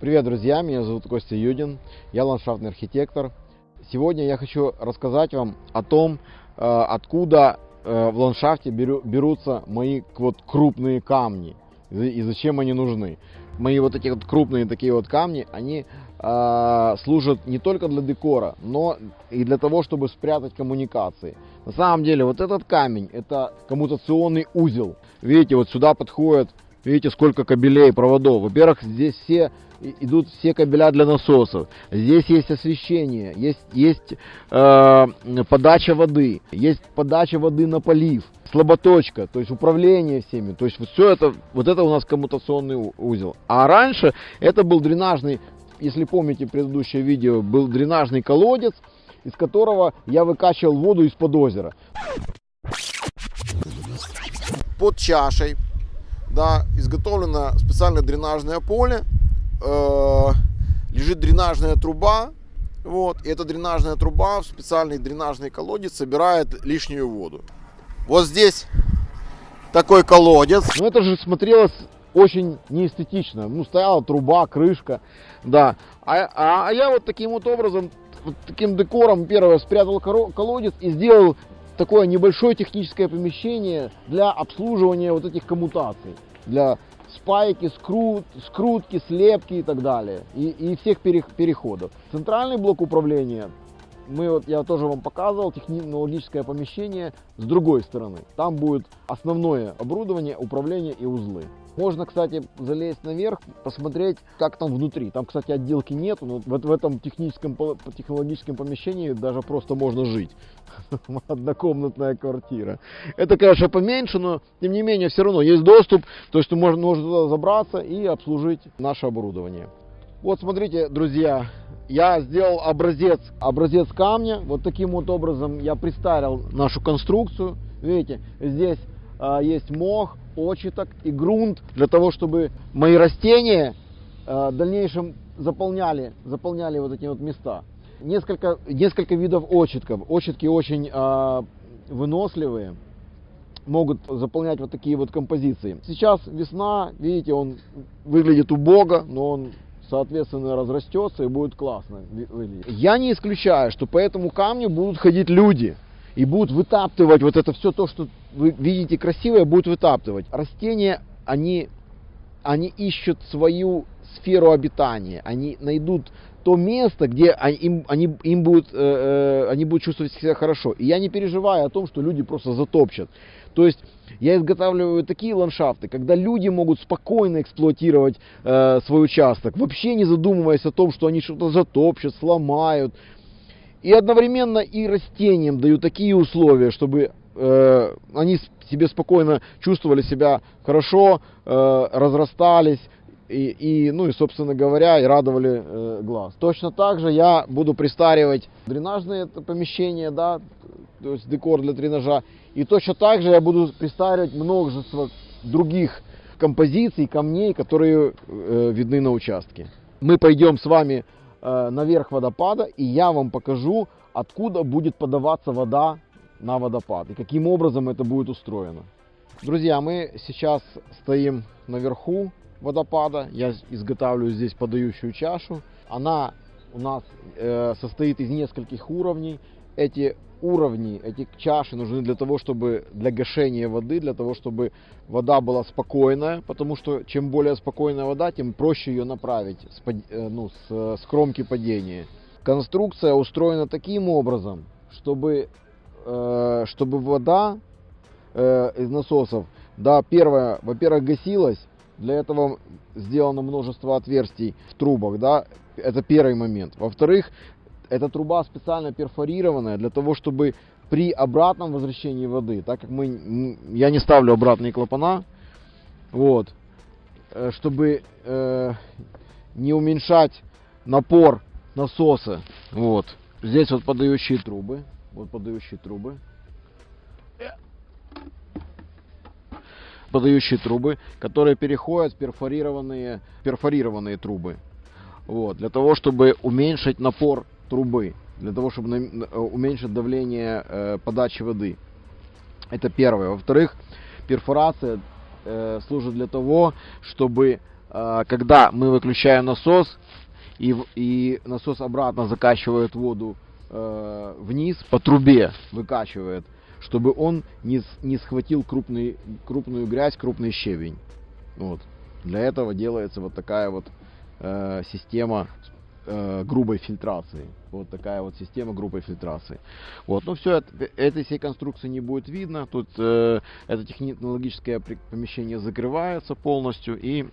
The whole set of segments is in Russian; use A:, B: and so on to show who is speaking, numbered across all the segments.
A: Привет, друзья! Меня зовут Костя Юдин, я ландшафтный архитектор. Сегодня я хочу рассказать вам о том, э, откуда э, в ландшафте берутся мои вот крупные камни и зачем они нужны. Мои вот эти вот крупные такие вот камни, они э, служат не только для декора, но и для того, чтобы спрятать коммуникации. На самом деле вот этот камень, это коммутационный узел. Видите, вот сюда подходит Видите, сколько кабелей, проводов. Во-первых, здесь все идут все кабеля для насосов. Здесь есть освещение, есть, есть э, подача воды, есть подача воды на полив, слаботочка, то есть управление всеми. То есть вот все это, вот это у нас коммутационный узел. А раньше это был дренажный, если помните предыдущее видео, был дренажный колодец, из которого я выкачивал воду из-под озера. Под чашей да, изготовлено специальное дренажное поле, э, лежит дренажная труба, вот, и эта дренажная труба в специальный дренажный колодец собирает лишнюю воду. Вот здесь такой колодец. Ну это же смотрелось очень неэстетично. Ну стояла труба, крышка, да. А, а, а я вот таким вот образом, вот таким декором первое спрятал колодец и сделал такое небольшое техническое помещение для обслуживания вот этих коммутаций, для спайки, скрут, скрутки, слепки и так далее, и, и всех переходов. Центральный блок управления мы вот, я тоже вам показывал технологическое помещение с другой стороны. Там будет основное оборудование, управление и узлы. Можно, кстати, залезть наверх, посмотреть, как там внутри. Там, кстати, отделки нету, но в, в этом техническом, технологическом помещении даже просто можно жить. Однокомнатная квартира. Это, конечно, поменьше, но, тем не менее, все равно есть доступ. То есть можно, можно туда забраться и обслужить наше оборудование. Вот, смотрите, друзья, я сделал образец, образец камня. Вот таким вот образом я представил нашу конструкцию. Видите, здесь есть мох, очиток и грунт для того, чтобы мои растения а, в дальнейшем заполняли, заполняли вот эти вот места. Несколько, несколько видов очитков. Очитки очень а, выносливые могут заполнять вот такие вот композиции. Сейчас весна, видите, он выглядит убого, но он соответственно, разрастется и будет классно выглядеть. Я не исключаю, что по этому камню будут ходить люди и будут вытаптывать вот это все то, что вы видите красивое, будут вытаптывать. Растения, они, они ищут свою сферу обитания, они найдут то место, где им, они, им будут, э, э, они будут чувствовать себя хорошо. И я не переживаю о том, что люди просто затопчат. То есть я изготавливаю такие ландшафты, когда люди могут спокойно эксплуатировать э, свой участок, вообще не задумываясь о том, что они что-то затопчат, сломают. И одновременно и растениям даю такие условия, чтобы э, они себе спокойно чувствовали себя хорошо, э, разрастались, и, и, ну и, собственно говоря, и радовали э, глаз. Точно так же я буду пристаривать дренажные помещения, да, то есть декор для тренажа. И точно так же я буду пристаривать множество других композиций, камней, которые э, видны на участке. Мы пойдем с вами наверх водопада, и я вам покажу, откуда будет подаваться вода на водопад и каким образом это будет устроено. Друзья, мы сейчас стоим наверху водопада. Я изготавливаю здесь подающую чашу. Она у нас э, состоит из нескольких уровней. Эти уровни, эти чаши нужны для того, чтобы для гашения воды, для того, чтобы вода была спокойная, потому что чем более спокойная вода, тем проще ее направить с, э, ну, с, с кромки падения. Конструкция устроена таким образом, чтобы, э, чтобы вода э, из насосов, да, первое, во-первых, гасилась, для этого сделано множество отверстий в трубах, да, это первый момент. Во-вторых, эта труба специально перфорированная для того, чтобы при обратном возвращении воды, так как мы, я не ставлю обратные клапана, вот, э, чтобы э, не уменьшать напор насоса, вот. Здесь вот подающие трубы, вот подающие трубы. подающие трубы, которые переходят в перфорированные, перфорированные трубы. Вот, для того, чтобы уменьшить напор трубы, для того, чтобы э, уменьшить давление э, подачи воды. Это первое. Во-вторых, перфорация э, служит для того, чтобы когда мы выключаем насос, и, и насос обратно закачивает воду вниз по трубе, выкачивает, чтобы он не, не схватил крупный, крупную грязь, крупный щебень. Вот. Для этого делается вот такая вот э, система э, грубой фильтрации. Вот такая вот система грубой фильтрации. Вот, ну все, этой всей конструкции не будет видно. Тут э, это технологическое помещение закрывается полностью и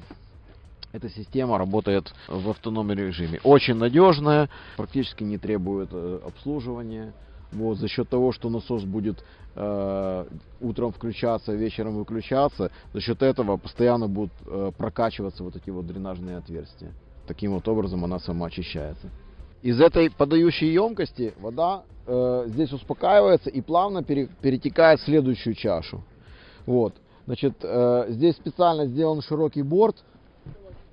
A: эта система работает в автономном режиме. Очень надежная, практически не требует э, обслуживания. Вот, за счет того, что насос будет э, утром включаться, вечером выключаться, за счет этого постоянно будут э, прокачиваться вот эти вот дренажные отверстия. Таким вот образом она сама очищается. Из этой подающей емкости вода э, здесь успокаивается и плавно пере- перетекает в следующую чашу. Вот. Значит, э, здесь специально сделан широкий борт,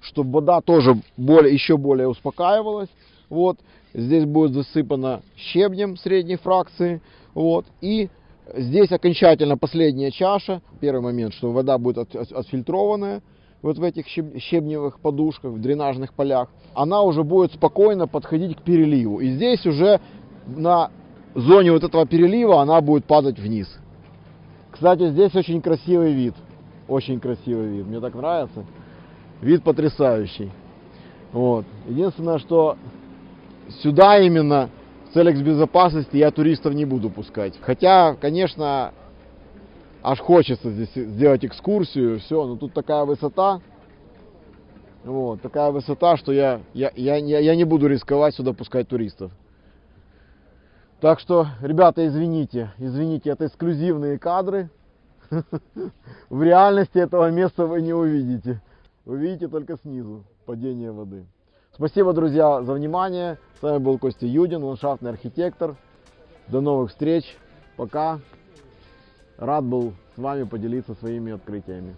A: чтобы вода тоже более, еще более успокаивалась. Вот. Здесь будет засыпано щебнем средней фракции. Вот. И здесь окончательно последняя чаша. Первый момент, что вода будет от- от- отфильтрованная вот в этих щеб- щебневых подушках, в дренажных полях. Она уже будет спокойно подходить к переливу. И здесь уже на зоне вот этого перелива она будет падать вниз. Кстати, здесь очень красивый вид. Очень красивый вид. Мне так нравится. Вид потрясающий. Вот. Единственное, что сюда именно в целях безопасности я туристов не буду пускать. Хотя, конечно, аж хочется здесь сделать экскурсию, все, но тут такая высота, вот, такая высота, что я, я, я, я, не буду рисковать сюда пускать туристов. Так что, ребята, извините, извините, это эксклюзивные кадры. В реальности этого места вы не увидите. Вы видите только снизу падение воды. Спасибо, друзья, за внимание. С вами был Костя Юдин, ландшафтный архитектор. До новых встреч. Пока. Рад был с вами поделиться своими открытиями.